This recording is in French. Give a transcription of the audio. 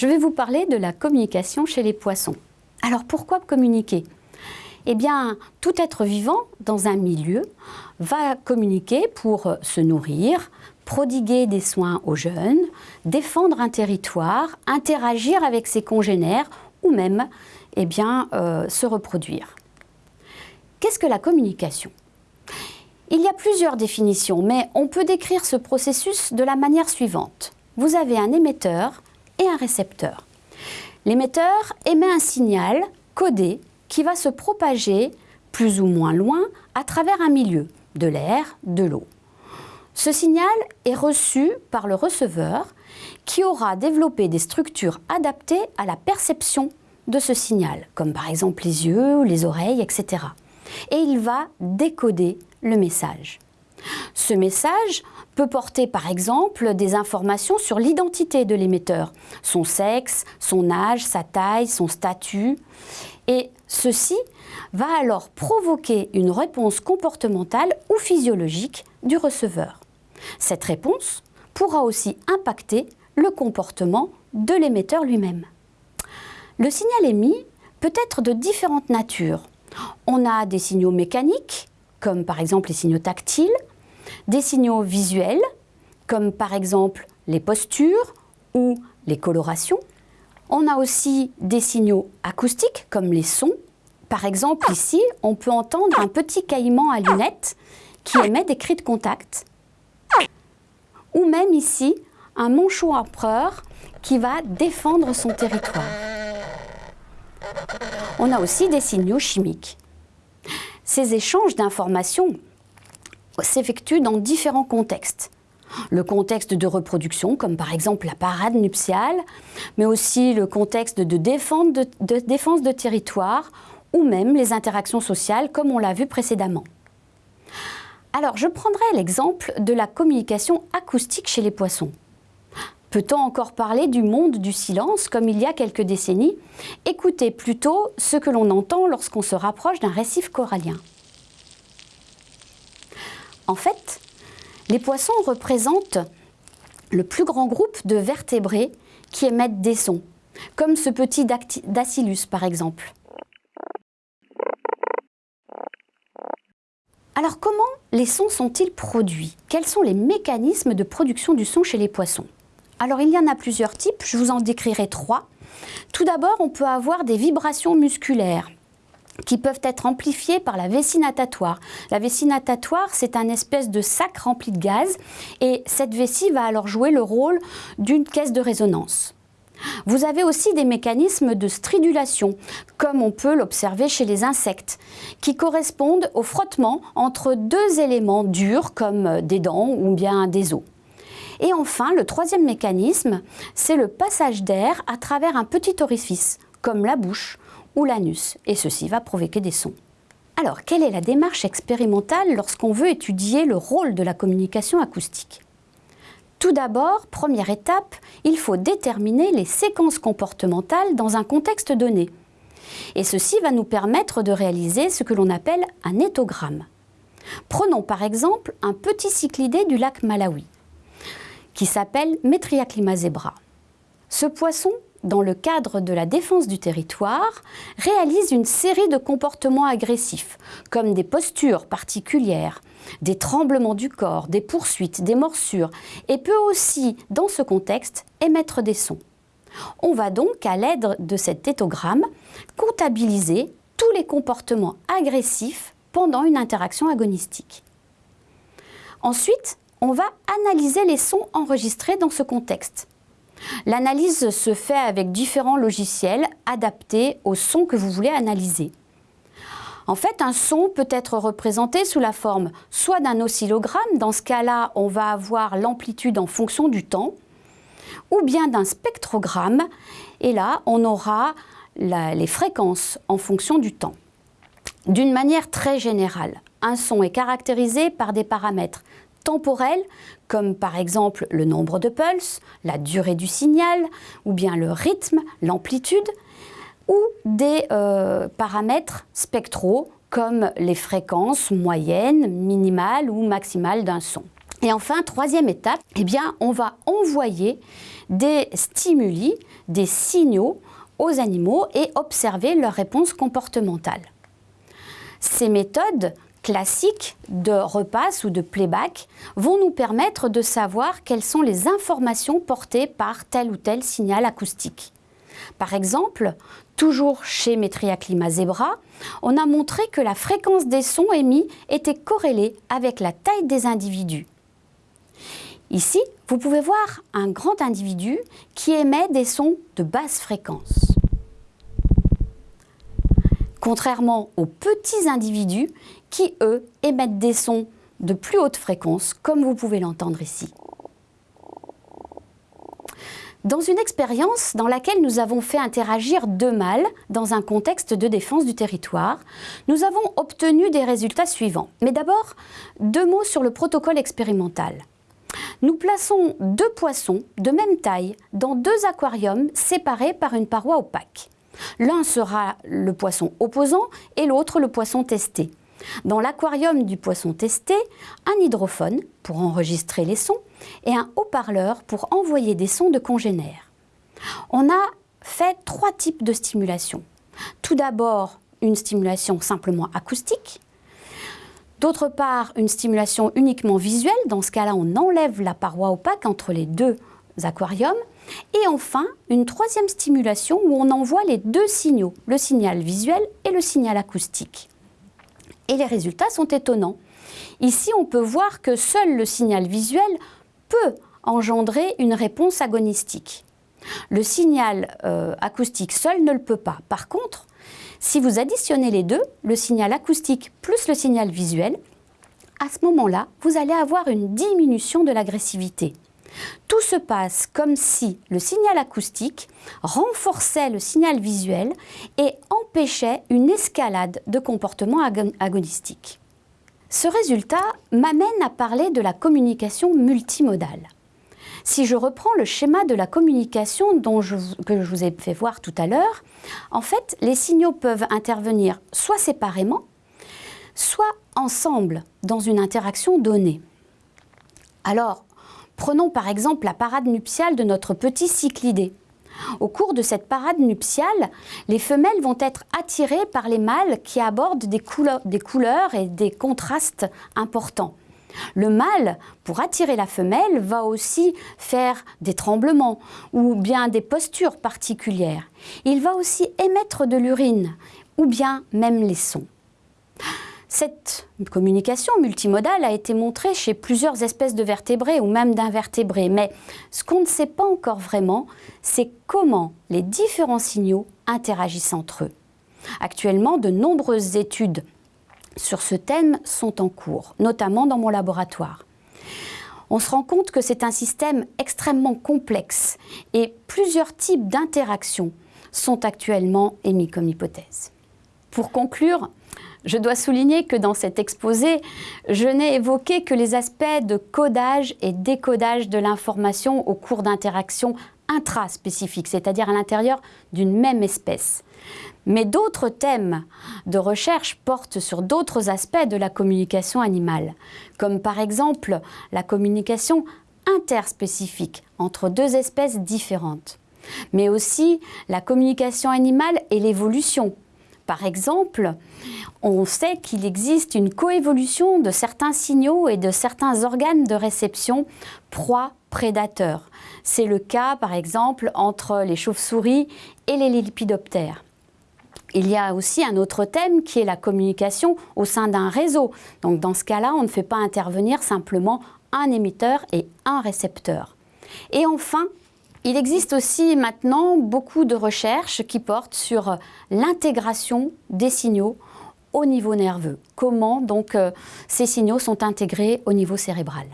Je vais vous parler de la communication chez les poissons. Alors pourquoi communiquer? Eh bien, tout être vivant dans un milieu va communiquer pour se nourrir, prodiguer des soins aux jeunes, défendre un territoire, interagir avec ses congénères ou même eh bien, euh, se reproduire. Qu'est-ce que la communication? Il y a plusieurs définitions, mais on peut décrire ce processus de la manière suivante. Vous avez un émetteur et récepteur. L'émetteur émet un signal codé qui va se propager plus ou moins loin à travers un milieu, de l'air, de l'eau. Ce signal est reçu par le receveur qui aura développé des structures adaptées à la perception de ce signal, comme par exemple les yeux, les oreilles, etc. Et il va décoder le message. Ce message peut porter par exemple des informations sur l'identité de l'émetteur, son sexe, son âge, sa taille, son statut. Et ceci va alors provoquer une réponse comportementale ou physiologique du receveur. Cette réponse pourra aussi impacter le comportement de l'émetteur lui-même. Le signal émis peut être de différentes natures. On a des signaux mécaniques, comme par exemple les signaux tactiles, des signaux visuels, comme par exemple les postures ou les colorations. On a aussi des signaux acoustiques, comme les sons. Par exemple, ici, on peut entendre un petit caïman à lunettes qui émet des cris de contact. Ou même ici, un manchot empereur qui va défendre son territoire. On a aussi des signaux chimiques. Ces échanges d'informations s'effectue dans différents contextes. Le contexte de reproduction, comme par exemple la parade nuptiale, mais aussi le contexte de défense de, territoire ou même les interactions sociales, comme on l'a vu précédemment. Alors, je prendrai l'exemple de la communication acoustique chez les poissons. Peut-on encore parler du monde du silence comme il y a quelques décennies? Écoutez plutôt ce que l'on entend lorsqu'on se rapproche d'un récif corallien. En fait, les poissons représentent le plus grand groupe de vertébrés qui émettent des sons, comme ce petit dactylus par exemple. Alors comment les sons sont-ils produits? Quels sont les mécanismes de production du son chez les poissons? Alors il y en a plusieurs types, je vous en décrirai trois. Tout d'abord, on peut avoir des vibrations musculaires qui peuvent être amplifiés par la vessie natatoire. La vessie natatoire, c'est un espèce de sac rempli de gaz et cette vessie va alors jouer le rôle d'une caisse de résonance. Vous avez aussi des mécanismes de stridulation, comme on peut l'observer chez les insectes, qui correspondent au frottement entre deux éléments durs comme des dents ou bien des os. Et enfin, le troisième mécanisme, c'est le passage d'air à travers un petit orifice, comme la bouche l'anus, et ceci va provoquer des sons. Alors, quelle est la démarche expérimentale lorsqu'on veut étudier le rôle de la communication acoustique? Tout d'abord, première étape, il faut déterminer les séquences comportementales dans un contexte donné. Et ceci va nous permettre de réaliser ce que l'on appelle un éthogramme. Prenons par exemple un petit cyclidé du lac Malawi, qui s'appelle Metriaclima zebra. Ce poisson dans le cadre de la défense du territoire, réalise une série de comportements agressifs, comme des postures particulières, des tremblements du corps, des poursuites, des morsures, et peut aussi, dans ce contexte, émettre des sons. On va donc, à l'aide de cet éthogramme, comptabiliser tous les comportements agressifs pendant une interaction agonistique. Ensuite, on va analyser les sons enregistrés dans ce contexte. L'analyse se fait avec différents logiciels adaptés au son que vous voulez analyser. En fait, un son peut être représenté sous la forme soit d'un oscillogramme, dans ce cas-là, on va avoir l'amplitude en fonction du temps, ou bien d'un spectrogramme, et là, on aura les fréquences en fonction du temps. D'une manière très générale, un son est caractérisé par des paramètres temporels, comme par exemple le nombre de pulses, la durée du signal, ou bien le rythme, l'amplitude, ou des euh, paramètres spectraux, comme les fréquences moyennes, minimales ou maximales d'un son. Et enfin, troisième étape, eh bien, on va envoyer des stimuli, des signaux aux animaux et observer leur réponse comportementale. Ces méthodes classiques de repasse ou de playback vont nous permettre de savoir quelles sont les informations portées par tel ou tel signal acoustique. Par exemple, toujours chez Metria Climat Zebra, on a montré que la fréquence des sons émis était corrélée avec la taille des individus. Ici, vous pouvez voir un grand individu qui émet des sons de basse fréquence. Contrairement aux petits individus qui, eux, émettent des sons de plus haute fréquence, comme vous pouvez l'entendre ici. Dans une expérience dans laquelle nous avons fait interagir deux mâles dans un contexte de défense du territoire, nous avons obtenu des résultats suivants. Mais d'abord, deux mots sur le protocole expérimental. Nous plaçons deux poissons de même taille dans deux aquariums séparés par une paroi opaque. L'un sera le poisson opposant et l'autre le poisson testé. Dans l'aquarium du poisson testé, un hydrophone pour enregistrer les sons et un haut-parleur pour envoyer des sons de congénères. On a fait trois types de stimulation. Tout d'abord, une stimulation simplement acoustique. D'autre part, une stimulation uniquement visuelle. Dans ce cas-là, on enlève la paroi opaque entre les deux aquariums. Et enfin, une troisième stimulation où on envoie les deux signaux, le signal visuel et le signal acoustique. Et les résultats sont étonnants. Ici, on peut voir que seul le signal visuel peut engendrer une réponse agonistique. Le signal euh, acoustique seul ne le peut pas. Par contre, si vous additionnez les deux, le signal acoustique plus le signal visuel, à ce moment-là, vous allez avoir une diminution de l'agressivité. Tout se passe comme si le signal acoustique renforçait le signal visuel et empêchait une escalade de comportements agonistique. Ce résultat m'amène à parler de la communication multimodale. Si je reprends le schéma de la communication que je vous ai fait voir tout à l'heure, en fait, les signaux peuvent intervenir soit séparément, soit ensemble dans une interaction donnée. Alors, prenons par exemple la parade nuptiale de notre petit cyclidé. Au cours de cette parade nuptiale, les femelles vont être attirées par les mâles qui abordent des, couleurs, et des contrastes importants. Le mâle, pour attirer la femelle, va aussi faire des tremblements ou bien des postures particulières. Il va aussi émettre de l'urine ou bien même les sons. Cette communication multimodale a été montrée chez plusieurs espèces de vertébrés ou même d'invertébrés, mais ce qu'on ne sait pas encore vraiment, c'est comment les différents signaux interagissent entre eux. Actuellement, de nombreuses études sur ce thème sont en cours, notamment dans mon laboratoire. On se rend compte que c'est un système extrêmement complexe et plusieurs types d'interactions sont actuellement émis comme hypothèse. Pour conclure, je dois souligner que dans cet exposé, je n'ai évoqué que les aspects de codage et décodage de l'information au cours d'interactions intraspécifiques, c'est-à-dire à, l'intérieur d'une même espèce. Mais d'autres thèmes de recherche portent sur d'autres aspects de la communication animale, comme par exemple la communication interspécifique entre deux espèces différentes, mais aussi la communication animale et l'évolution par exemple, on sait qu'il existe une coévolution de certains signaux et de certains organes de réception proie-prédateur. C'est le cas, par exemple, entre les chauves-souris et les lépidoptères. Il y a aussi un autre thème qui est la communication au sein d'un réseau. Donc dans ce cas-là, on ne fait pas intervenir simplement un émetteur et un récepteur. Et enfin, il existe aussi maintenant beaucoup de recherches qui portent sur l'intégration des signaux au niveau nerveux. Comment donc euh, ces signaux sont intégrés au niveau cérébral?